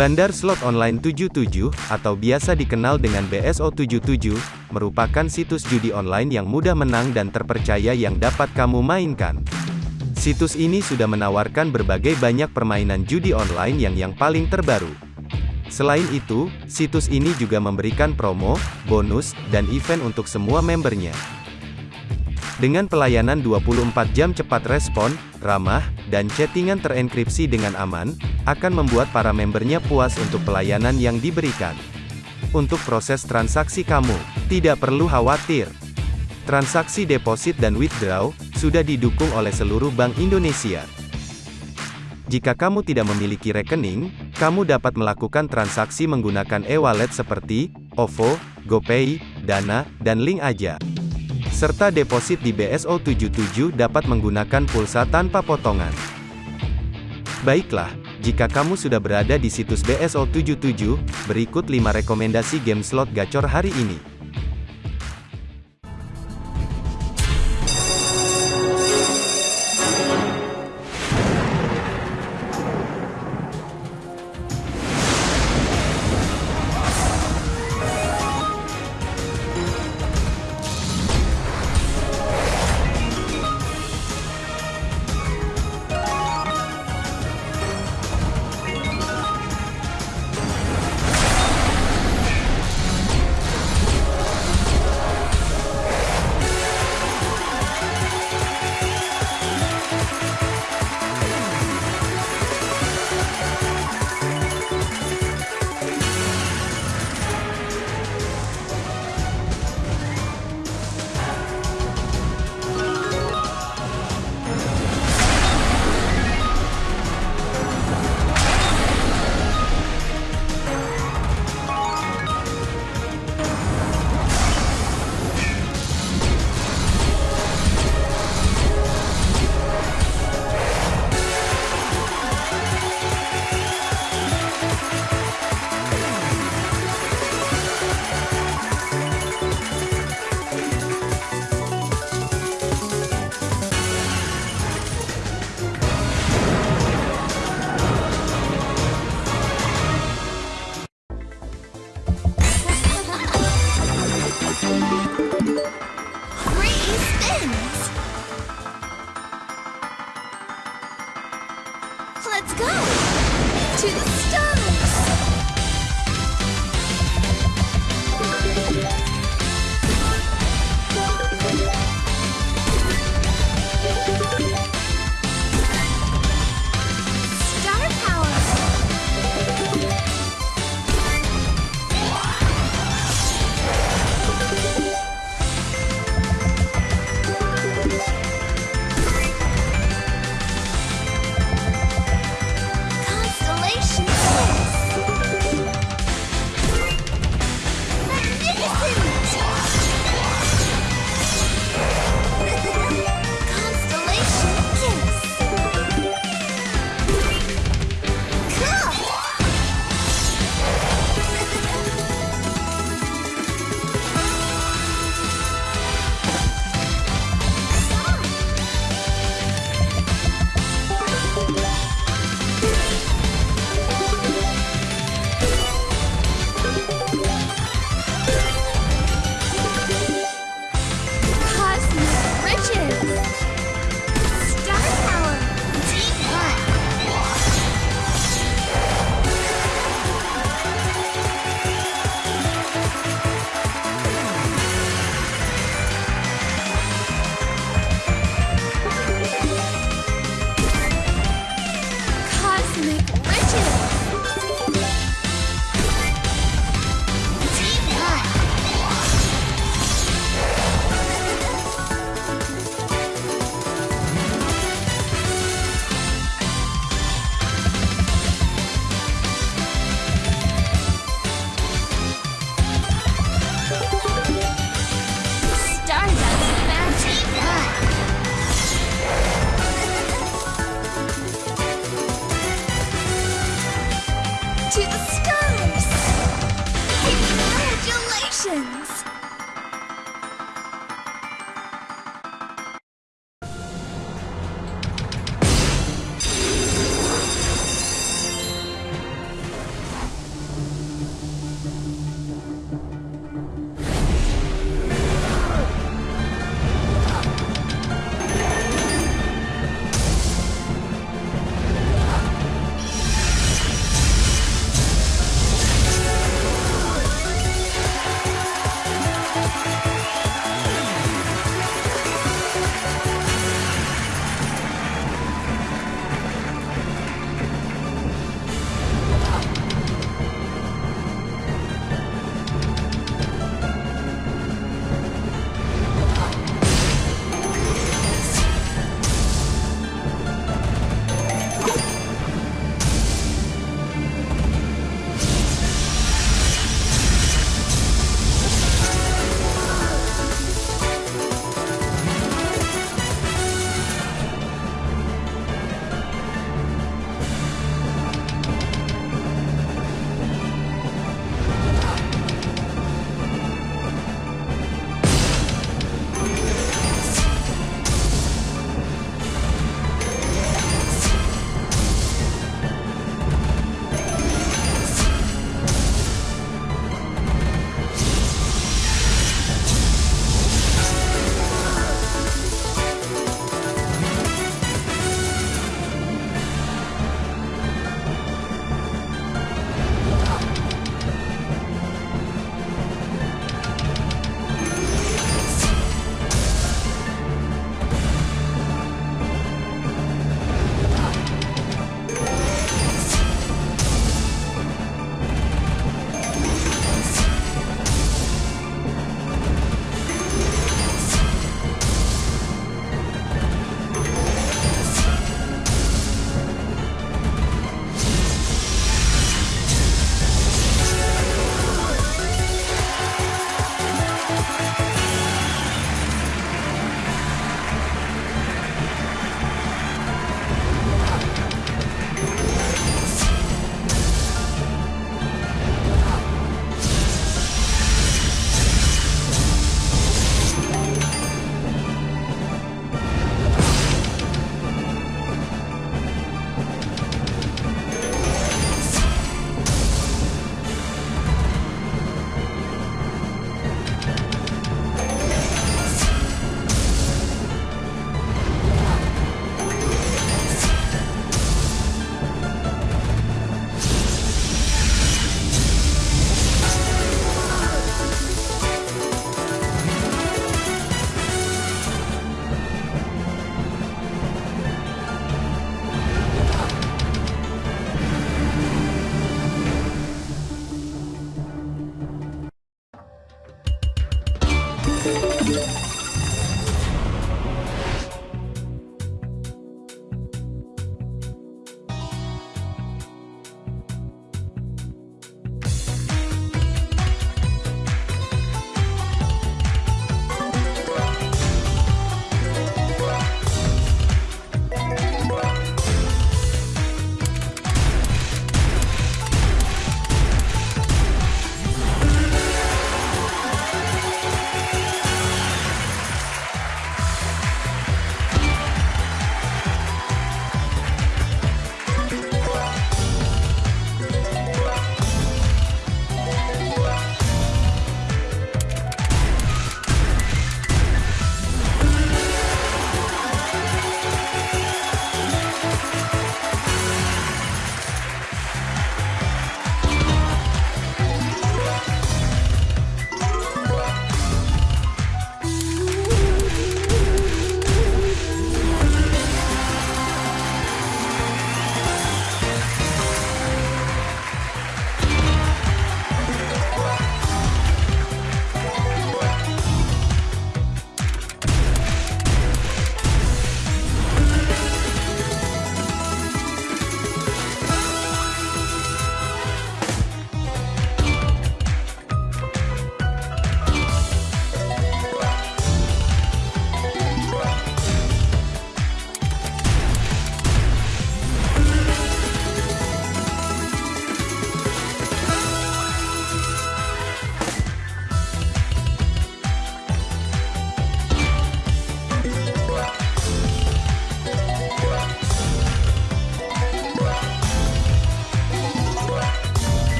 Bandar Slot Online 77, atau biasa dikenal dengan BSO77, merupakan situs judi online yang mudah menang dan terpercaya yang dapat kamu mainkan. Situs ini sudah menawarkan berbagai banyak permainan judi online yang yang paling terbaru. Selain itu, situs ini juga memberikan promo, bonus, dan event untuk semua membernya. Dengan pelayanan 24 jam cepat respon, ramah, dan chattingan terenkripsi dengan aman, akan membuat para membernya puas untuk pelayanan yang diberikan. Untuk proses transaksi kamu, tidak perlu khawatir. Transaksi deposit dan withdraw, sudah didukung oleh seluruh Bank Indonesia. Jika kamu tidak memiliki rekening, kamu dapat melakukan transaksi menggunakan e-wallet seperti OVO, GoPay, Dana, dan Link Aja serta deposit di BSO77 dapat menggunakan pulsa tanpa potongan. Baiklah, jika kamu sudah berada di situs BSO77, berikut 5 rekomendasi game slot gacor hari ini.